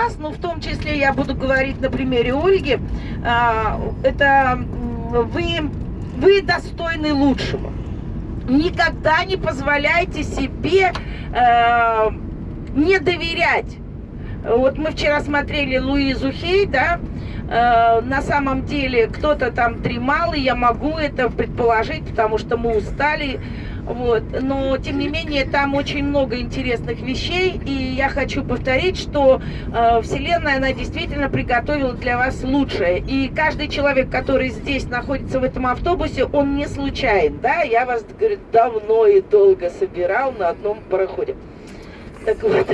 вас, ну, в том числе я буду говорить на примере Ольги, а, это вы, вы достойны лучшего. Никогда не позволяйте себе э, не доверять. Вот мы вчера смотрели Луизу Хей, да, э, на самом деле кто-то там дремал, и я могу это предположить, потому что мы устали, вот. Но, тем не менее, там очень много интересных вещей, и я хочу повторить, что э, Вселенная, она действительно приготовила для вас лучшее. И каждый человек, который здесь находится в этом автобусе, он не случайен, да? Я вас, говорит, давно и долго собирал на одном пароходе. Так вот.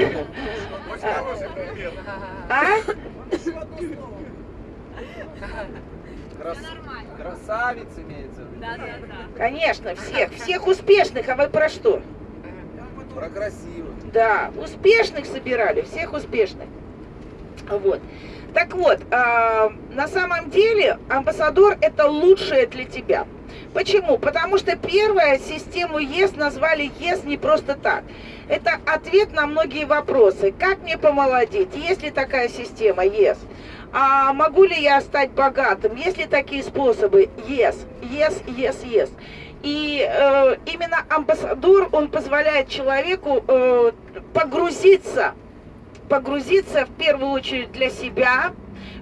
А? Крас... Красавиц имеется. Да, да, да. Конечно, всех, всех успешных, а вы про что? Про красивых. Да, успешных собирали, всех успешных. Вот. Так вот, э, на самом деле амбассадор это лучшее для тебя. Почему? Потому что первая систему ЕС назвали ЕС не просто так. Это ответ на многие вопросы. Как мне помолодеть? Есть ли такая система ЕС? А могу ли я стать богатым? Есть ли такие способы? Yes, yes, yes, yes. И э, именно амбассадор, он позволяет человеку э, погрузиться, погрузиться в первую очередь для себя,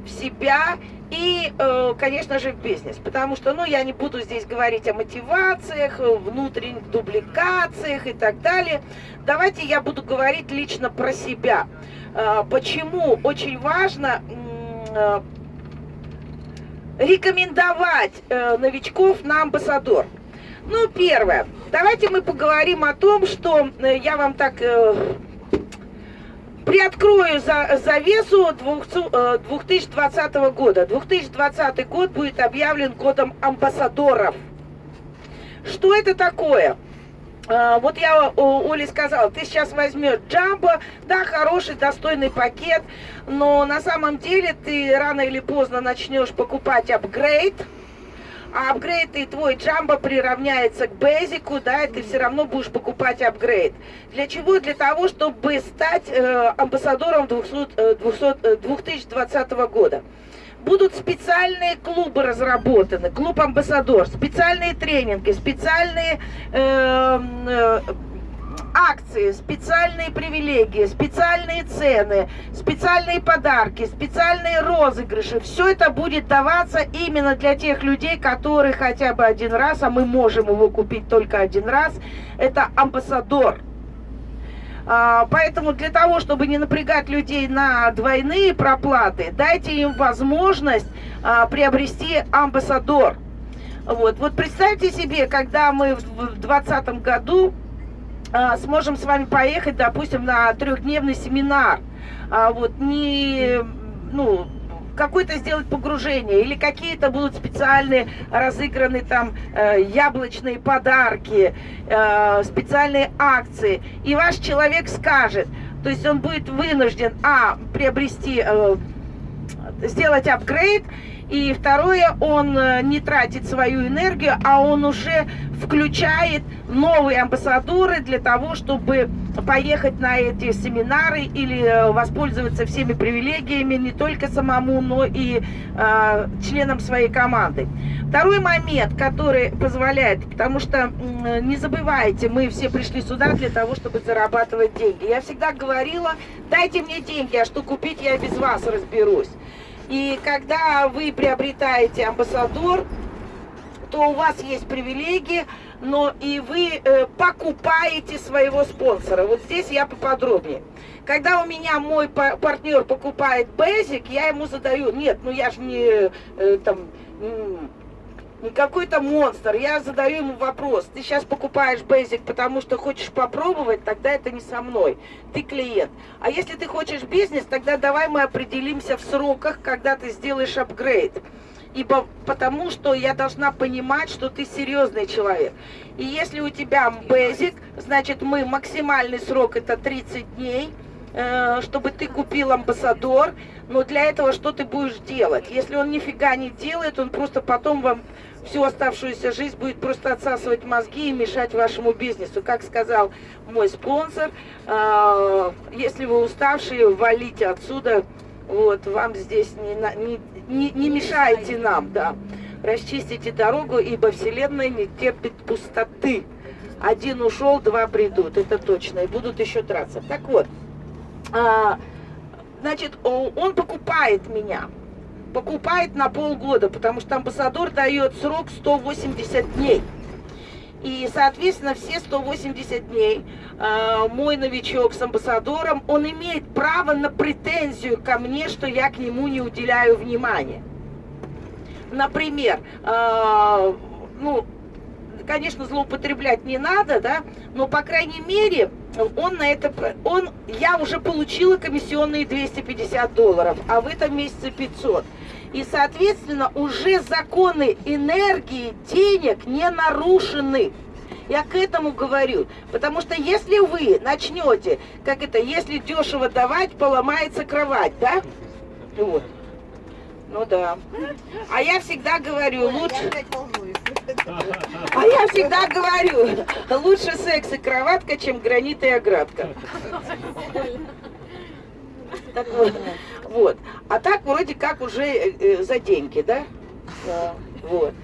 в себя и, э, конечно же, в бизнес. Потому что, ну, я не буду здесь говорить о мотивациях, внутренних дубликациях и так далее. Давайте я буду говорить лично про себя. Э, почему очень важно рекомендовать э, новичков на амбассадор? Ну, первое. Давайте мы поговорим о том, что э, я вам так э, приоткрою за, завесу 2020 года. 2020 год будет объявлен годом амбассадоров. Что это такое? А, вот я Оле сказала, ты сейчас возьмешь джамбо, да, хороший, достойный пакет, но на самом деле ты рано или поздно начнешь покупать апгрейд, а апгрейд и твой джамбо приравняется к бейзику, да, и ты все равно будешь покупать апгрейд. Для чего? Для того, чтобы стать э, амбассадором 200, 200, 2020 года будут специальные клубы разработаны, клуб амбассадор, специальные тренинги, специальные э, э, акции, специальные привилегии, специальные цены, специальные подарки, специальные розыгрыши. Все это будет даваться именно для тех людей, которые хотя бы один раз, а мы можем его купить только один раз, это амбассадор. А, поэтому для того, чтобы не напрягать людей на двойные проплаты, дайте им возможность а, приобрести амбассадор. Вот, вот представьте себе, когда мы в 2020 году а, сможем с вами поехать, допустим, на трехдневный семинар. Вот, не, ну, какое-то сделать погружение, или какие-то будут специальные разыграны там э, яблочные подарки, э, специальные акции, и ваш человек скажет, то есть он будет вынужден, а, приобрести, э, сделать апгрейд, и второе, он э, не тратит свою энергию, а он уже включает новые амбассадоры для того, чтобы поехать на эти семинары или э, воспользоваться всеми привилегиями не только самому, но и э, членам своей команды. Второй момент, который позволяет, потому что э, не забывайте, мы все пришли сюда для того, чтобы зарабатывать деньги. Я всегда говорила, дайте мне деньги, а что купить я без вас разберусь. И когда вы приобретаете амбассадор, то у вас есть привилегии, но и вы э, покупаете своего спонсора. Вот здесь я поподробнее. Когда у меня мой партнер покупает Basic, я ему задаю, нет, ну я же не э, там не какой-то монстр. Я задаю ему вопрос. Ты сейчас покупаешь Basic, потому что хочешь попробовать, тогда это не со мной. Ты клиент. А если ты хочешь бизнес, тогда давай мы определимся в сроках, когда ты сделаешь апгрейд. Ибо потому что я должна понимать, что ты серьезный человек. И если у тебя Basic, значит мы максимальный срок это 30 дней. Э, чтобы ты купил амбассадор, но для этого что ты будешь делать? Если он нифига не делает, он просто потом вам всю оставшуюся жизнь будет просто отсасывать мозги и мешать вашему бизнесу. Как сказал мой спонсор, э, если вы уставшие, валите отсюда, вот, вам здесь не, не, не, не мешайте нам, да. Расчистите дорогу, ибо Вселенная не терпит пустоты. Один ушел, два придут, это точно, и будут еще драться. Так вот, значит, он покупает меня, покупает на полгода, потому что амбассадор дает срок 180 дней. И, соответственно, все 180 дней э, мой новичок с амбассадором, он имеет право на претензию ко мне, что я к нему не уделяю внимания. Например, э, ну, конечно, злоупотреблять не надо, да, но, по крайней мере, он на это, он, я уже получила комиссионные 250 долларов, а в этом месяце 500. И, соответственно, уже законы энергии, денег не нарушены. Я к этому говорю. Потому что если вы начнете, как это, если дешево давать, поломается кровать, да? Вот. Ну да. А я всегда говорю, лучше... А я всегда говорю, лучше секс и кроватка, чем гранит и оградка. Так вот, вот. А так вроде как уже э, э за деньги, да? да. Вот.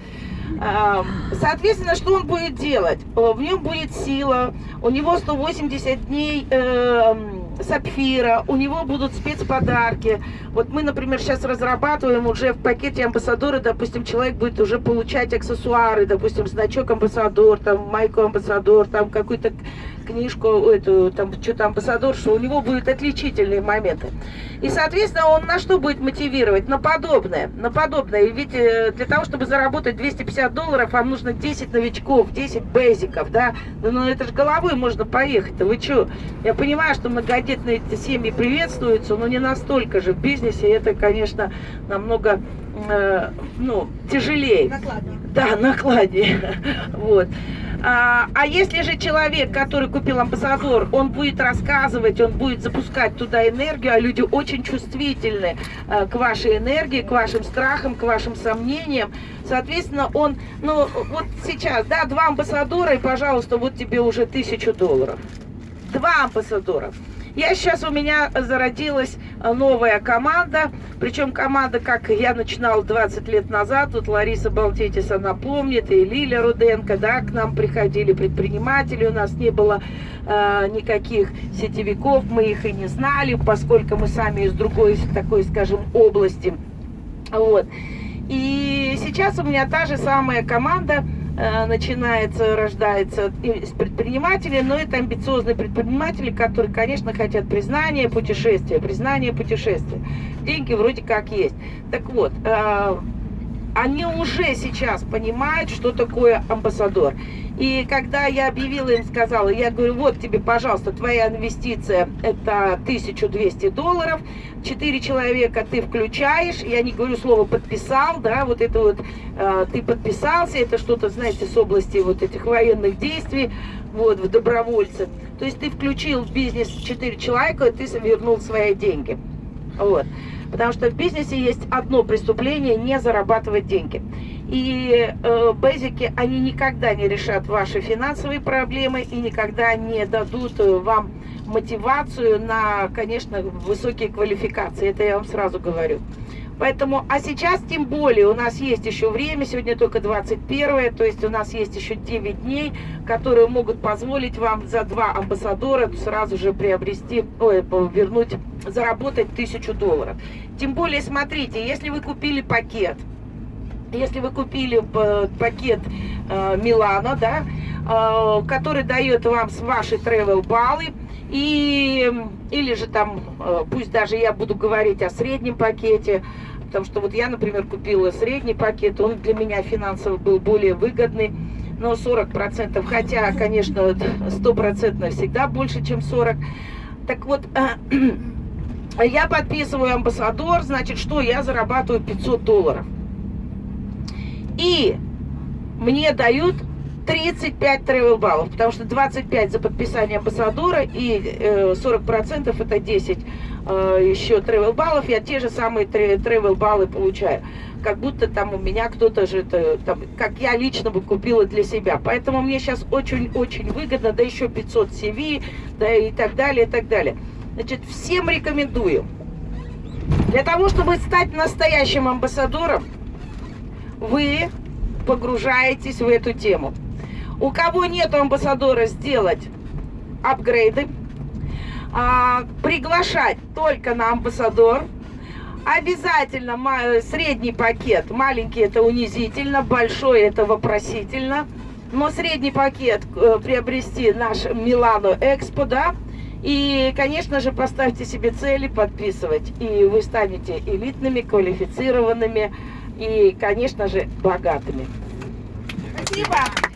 Соответственно, что он будет делать? В нем будет сила, у него 180 дней э, сапфира, у него будут спецподарки. Вот мы, например, сейчас разрабатываем уже в пакете амбассадора, допустим, человек будет уже получать аксессуары, допустим, значок амбассадор, там майку амбассадор, там какую-то книжку, эту, там, что-то амбассадор, что у него будут отличительные моменты. И, соответственно, он на что будет мотивировать? На подобное, на подобное. Ведь э, для того, чтобы заработать 250 долларов, вам нужно 10 новичков, 10 бейзиков, да? Ну, ну это же головой можно поехать-то, вы что? Я понимаю, что многодетные семьи приветствуются, но не настолько же. В бизнесе это, конечно, намного э, ну, тяжелее. Накладнее. Да, накладнее. Вот. А, а если же человек, который купил амбассадор, он будет рассказывать, он будет запускать туда энергию, а люди очень чувствительны а, к вашей энергии, к вашим страхам, к вашим сомнениям, соответственно, он, ну, вот сейчас, да, два амбассадора, и, пожалуйста, вот тебе уже тысячу долларов. Два амбассадора. Я сейчас, у меня зародилась э, новая команда, причем команда, как я начинала 20 лет назад, вот Лариса Балтетис, она помнит, и Лиля Руденко, да, к нам приходили предприниматели, у нас не было э, никаких сетевиков, мы их и не знали, поскольку мы сами из другой такой, скажем, области, вот. И сейчас у меня та же самая команда, начинается, рождается из предпринимателей, но это амбициозные предприниматели, которые, конечно, хотят признания, путешествия, признания, путешествия. Деньги вроде как есть. Так вот, э, они уже сейчас понимают, что такое амбассадор. И когда я объявила им, сказала, я говорю, вот тебе, пожалуйста, твоя инвестиция, это 1200 долларов, 4 человека ты включаешь, я не говорю слово подписал, да, вот это вот, э, ты подписался, это что-то, знаете, с области вот этих военных действий, вот, в добровольцы. То есть ты включил в бизнес 4 человека, и ты вернул свои деньги. Вот. Потому что в бизнесе есть одно преступление – не зарабатывать деньги. И э, базики, они никогда не решат ваши финансовые проблемы и никогда не дадут э, вам мотивацию на, конечно, высокие квалификации. Это я вам сразу говорю. Поэтому, а сейчас тем более у нас есть еще время, сегодня только 21, то есть у нас есть еще 9 дней, которые могут позволить вам за два амбассадора сразу же приобрести, ой, вернуть, заработать тысячу долларов. Тем более, смотрите, если вы купили пакет, если вы купили пакет э, Милана, да, э, который дает вам ваши travel баллы, и, или же там, э, пусть даже я буду говорить о среднем пакете, потому что вот я, например, купила средний пакет, он для меня финансово был более выгодный, но 40%, хотя, конечно, 100% всегда больше, чем 40%. Так вот, я подписываю амбассадор, значит, что я зарабатываю 500 долларов. И мне дают 35 travel баллов, потому что 25 за подписание амбассадора и э, 40% это 10 э, еще travel баллов, я те же самые travel баллы получаю. Как будто там у меня кто-то же, это, там, как я лично бы купила для себя. Поэтому мне сейчас очень-очень выгодно, да еще 500 CV, да и так далее, и так далее. Значит, всем рекомендую. Для того, чтобы стать настоящим амбассадором, вы погружаетесь в эту тему. У кого нет амбассадора, сделать апгрейды. А, приглашать только на амбассадор. Обязательно средний пакет. Маленький это унизительно, большой это вопросительно. Но средний пакет э, приобрести наш Милану Экспо, да. И, конечно же, поставьте себе цели подписывать. И вы станете элитными, квалифицированными и, конечно же, богатыми. Спасибо.